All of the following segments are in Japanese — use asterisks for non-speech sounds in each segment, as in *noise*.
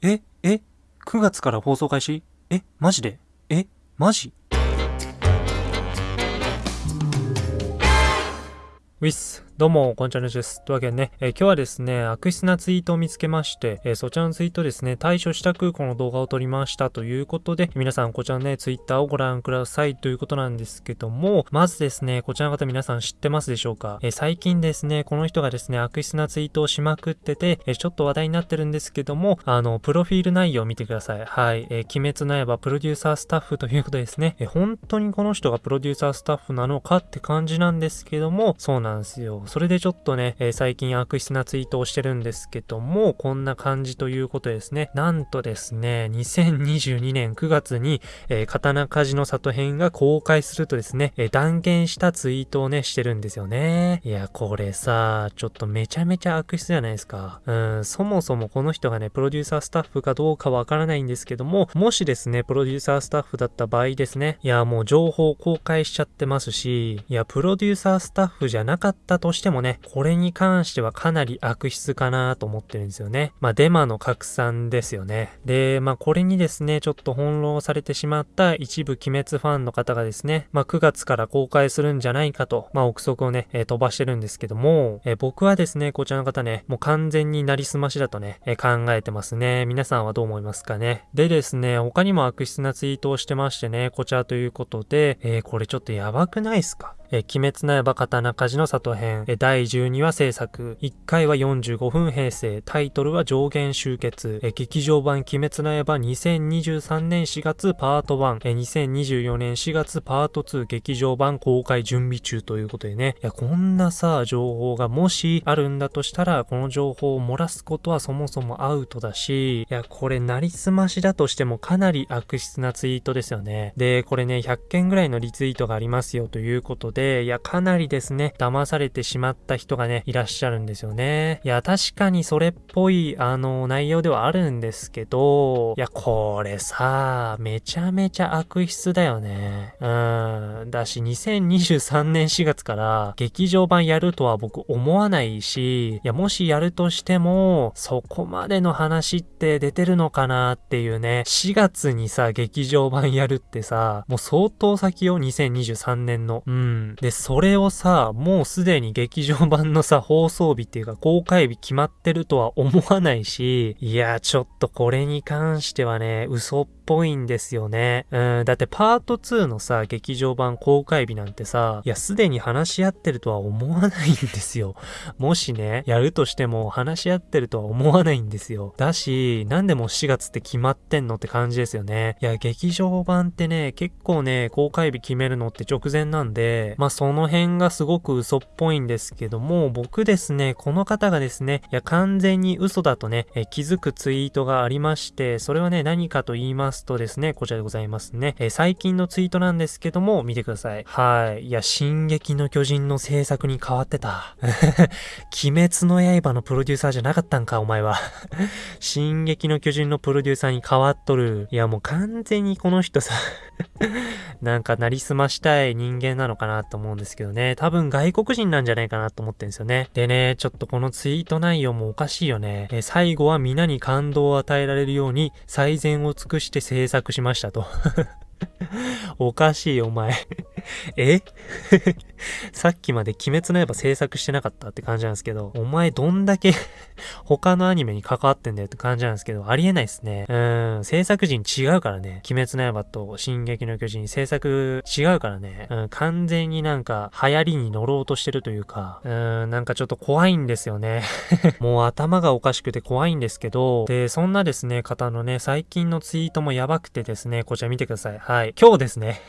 え、え、9月から放送開始？え、マジで？え、マジ？ウィス、どうも、こんにちは、です。というわけでね、えー、今日はですね、悪質なツイートを見つけまして、えー、そちらのツイートですね、対処したくこの動画を撮りましたということで、皆さんこちらのね、ツイッターをご覧くださいということなんですけども、まずですね、こちらの方皆さん知ってますでしょうか、えー、最近ですね、この人がですね、悪質なツイートをしまくってて、えちょっと話題になってるんですけども、あの、プロフィール内容を見てください。はい、え鬼滅の刃プロデューサースタッフということですね、え本当にこの人がプロデューサースタッフなのかって感じなんですけども、そうなんですよ。それでちょっとね、えー、最近悪質なツイートをしてるんですけども、こんな感じということですね。なんとですね、2022年9月に、えー、刀鍛冶の里編が公開するとですね、えー、断言したツイートをね、してるんですよね。いや、これさ、ちょっとめちゃめちゃ悪質じゃないですか。うん、そもそもこの人がね、プロデューサースタッフかどうかわからないんですけども、もしですね、プロデューサースタッフだった場合ですね、いや、もう情報公開しちゃってますし、いや、プロデューサースタッフじゃなかったとしてしてもね、これに関してはかなり悪質かなと思ってるんですよね。まあ、デマの拡散ですよね。で、まあ、これにですね、ちょっと翻弄されてしまった一部鬼滅ファンの方がですね、まあ、9月から公開するんじゃないかと、まあ、憶測をね、えー、飛ばしてるんですけども、えー、僕はですね、こちらの方ね、もう完全になりすましだとね、えー、考えてますね。皆さんはどう思いますかね。でですね、他にも悪質なツイートをしてましてね、こちらということで、えこれちょっとやばくないっすか？え鬼滅の刃刀鍛冶の里編、え第12話制作、1回は45分平成、タイトルは上限集結、え劇場版鬼滅の刃2023年4月パート1、え2024年4月パート2劇場版公開準備中ということでね、いや、こんなさ、情報がもしあるんだとしたら、この情報を漏らすことはそもそもアウトだし、いや、これなりすましだとしてもかなり悪質なツイートですよね。で、これね、100件ぐらいのリツイートがありますよということで、で、いや、かなりですね、騙されてしまった人がね、いらっしゃるんですよね。いや、確かにそれっぽい、あの、内容ではあるんですけど、いや、これさ、めちゃめちゃ悪質だよね。うん。だし、2023年4月から劇場版やるとは僕思わないし、いや、もしやるとしても、そこまでの話って出てるのかなっていうね、4月にさ、劇場版やるってさ、もう相当先よ、2023年の。うん。で、それをさ、もうすでに劇場版のさ、放送日っていうか公開日決まってるとは思わないし、いや、ちょっとこれに関してはね、嘘っぽいんですよね。うん、だってパート2のさ、劇場版公開日なんてさ、いや、すでに話し合ってるとは思わないんですよ。もしね、やるとしても話し合ってるとは思わないんですよ。だし、なんでも4月って決まってんのって感じですよね。いや、劇場版ってね、結構ね、公開日決めるのって直前なんで、まあその辺がすごく嘘っぽいんですけども、僕ですね、この方がですね、いや、完全に嘘だとね、え気づくツイートがありまして、それはね、何かと言いますとですね、こちらでございますね。え、最近のツイートなんですけども、見てください。はい。いや、進撃の巨人の制作に変わってた。*laughs* 鬼滅の刃のプロデューサーじゃなかったんか、お前は。*laughs* 進撃の巨人のプロデューサーに変わっとる。いや、もう完全にこの人さ *laughs* なんかなりすましたい人間なのかなと思うんですけどね。多分外国人なんじゃないかなと思ってんですよね。でね、ちょっとこのツイート内容もおかしいよね。え最後は皆に感動を与えられるように最善を尽くして制作しましたと *laughs* おかしいお前え？*laughs* *laughs* さっきまで鬼滅の刃制作してなかったって感じなんですけど、お前どんだけ *laughs* 他のアニメに関わってんだよって感じなんですけど、ありえないですね。うん、制作人違うからね。鬼滅の刃と進撃の巨人制作違うからね。うん、完全になんか流行りに乗ろうとしてるというか、うん、なんかちょっと怖いんですよね。*laughs* もう頭がおかしくて怖いんですけど、で、そんなですね、方のね、最近のツイートもやばくてですね、こちら見てください。はい。今日ですね、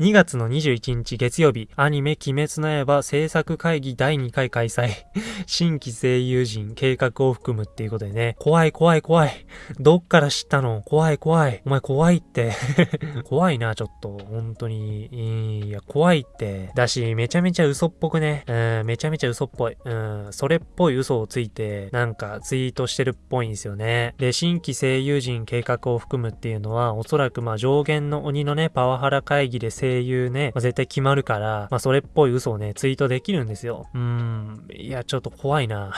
2月の21日月曜日、アニメ鬼滅の刃制作会議第2回開催。*laughs* 新規声優陣計画を含むっていうことでね、怖い怖い怖い。どっから知ったの？怖い怖い。お前怖いって。*laughs* 怖いな、ちょっと。本当に。いや、怖いって。だし、めちゃめちゃ嘘っぽくね。うん、めちゃめちゃ嘘っぽい。うん、それっぽい嘘をついて、なんかツイートしてるっぽいんですよね。で、新規声優陣計画を含むっていうのは、おそらくまあ上限の鬼のね、パワハラ会議で声優ね、まあ、絶対決まるから、まあそれっぽい嘘をね、ツイートできるんですよ。うーん、いや、ちょっと怖いな。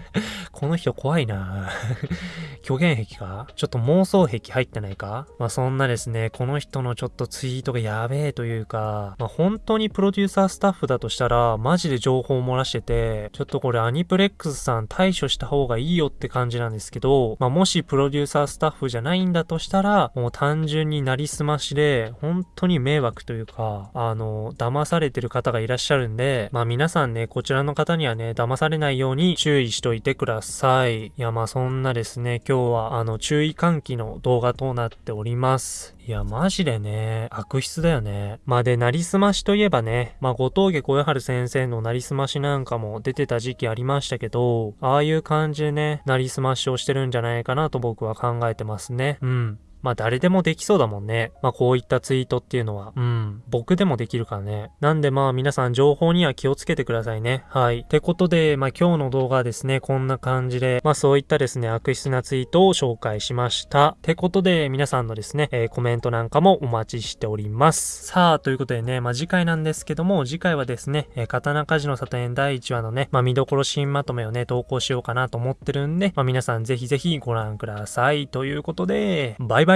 *laughs* この人怖いな。*laughs* 虚言癖癖か？ちょっと妄想癖入ってないか？まあそんなですね、この人のちょっとツイートがやべえというか、まあ本当にプロデューサースタッフだとしたら、マジで情報を漏らしてて、ちょっとこれアニプレックスさん対処した方がいいよって感じなんですけど、まあもしプロデューサースタッフじゃないんだとしたら、もう単純になりすましで、本当に迷惑というか、あの、騙されてる方ががいらっしゃるんで、まあ皆さんね、こちらの方にはね、騙されないように注意しといてください。いや、まあそんなですね、今日はあの、注意喚起の動画となっております。いや、マジでね、悪質だよね。まあで、なりすましといえばね、まあ、後藤家小春先生のなりすましなんかも出てた時期ありましたけど、ああいう感じでね、なりすましをしてるんじゃないかなと僕は考えてますね。うん。まあ誰でもできそうだもんね。まあこういったツイートっていうのは。うん。僕でもできるからね。なんでまあ皆さん情報には気をつけてくださいね。はい。ってことで、まあ今日の動画はですね、こんな感じで、まあそういったですね、悪質なツイートを紹介しました。ってことで皆さんのですね、えー、コメントなんかもお待ちしております。さあ、ということでね、まあ次回なんですけども、次回はですね、えー、刀鍛冶の里園第1話のね、まあ見どころ新まとめをね、投稿しようかなと思ってるんで、まあ皆さんぜひぜひご覧ください。ということで、バイバイ